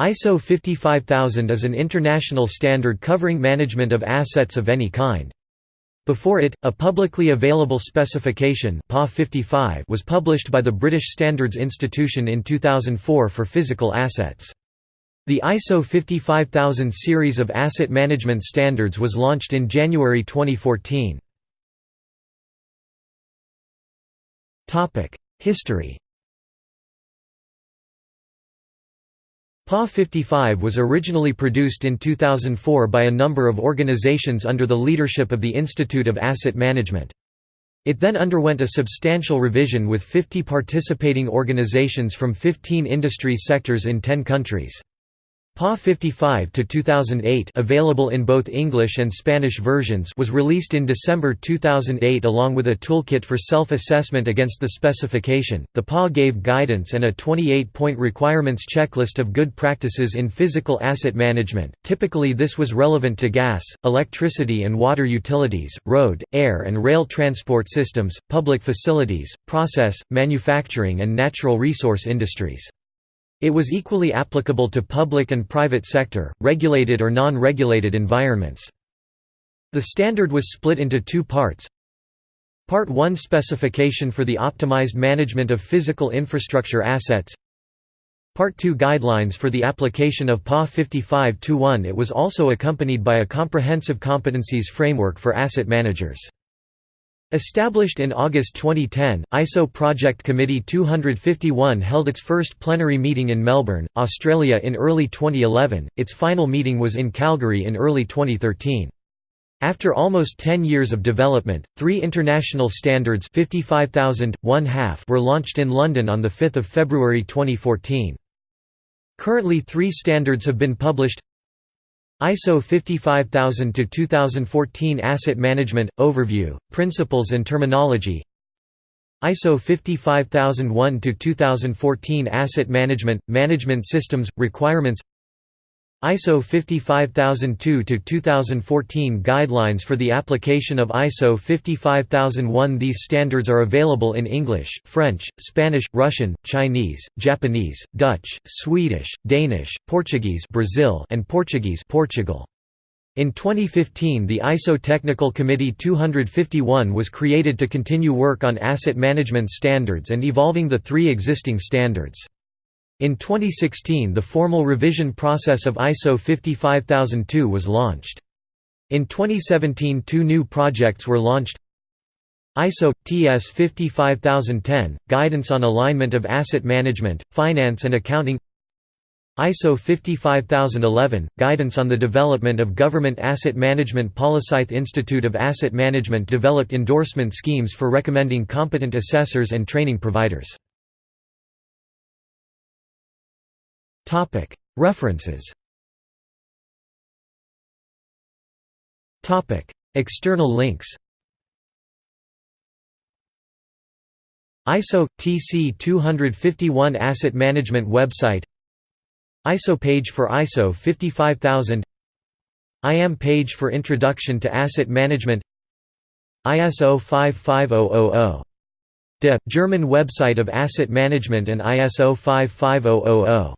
ISO 55000 is an international standard covering management of assets of any kind. Before it, a publicly available specification PAS 55 was published by the British Standards Institution in 2004 for physical assets. The ISO 55000 series of asset management standards was launched in January 2014. History PAS 55 was originally produced in 2004 by a number of organizations under the leadership of the Institute of Asset Management. It then underwent a substantial revision with 50 participating organizations from 15 industry sectors in 10 countries. PAS 55 to 2008 available in both English and Spanish versions was released in December 2008 along with a toolkit for self-assessment against the specification. The PAS gave guidance and a 28-point requirements checklist of good practices in physical asset management. Typically this was relevant to gas, electricity and water utilities, road, air and rail transport systems, public facilities, process, manufacturing and natural resource industries. It was equally applicable to public and private sector, regulated or non-regulated environments. The standard was split into two parts. Part 1 Specification for the optimized management of physical infrastructure assets Part 2 Guidelines for the application of PAS 55-1 It was also accompanied by a comprehensive competencies framework for asset managers. Established in August 2010, ISO Project Committee 251 held its first plenary meeting in Melbourne, Australia in early 2011, its final meeting was in Calgary in early 2013. After almost 10 years of development, three international standards 55,000, one half were launched in London on 5 February 2014. Currently three standards have been published ISO 55000 to 2014 Asset Management Overview, Principles and Terminology. ISO 55001 to 2014 Asset Management Management Systems Requirements. ISO 55002 to 2014 Guidelines for the application of ISO 55001 These standards are available in English, French, Spanish, Russian, Chinese, Japanese, Dutch, Swedish, Danish, Portuguese Brazil and Portuguese Portugal. In 2015 the ISO Technical Committee 251 was created to continue work on asset management standards and evolving the three existing standards. In 2016 the formal revision process of ISO 55002 was launched. In 2017 two new projects were launched ISO – TS 55010, Guidance on Alignment of Asset Management, Finance and Accounting ISO 55011, Guidance on the Development of Government Asset Management Polycyth Institute of Asset Management developed endorsement schemes for recommending competent assessors and training providers. References. Topic. External links. ISO – TC 251 Asset Management website. ISO page for ISO 55000 IAM page for Introduction to Asset Management. ISO 55000 DE, German website of asset management and ISO 55000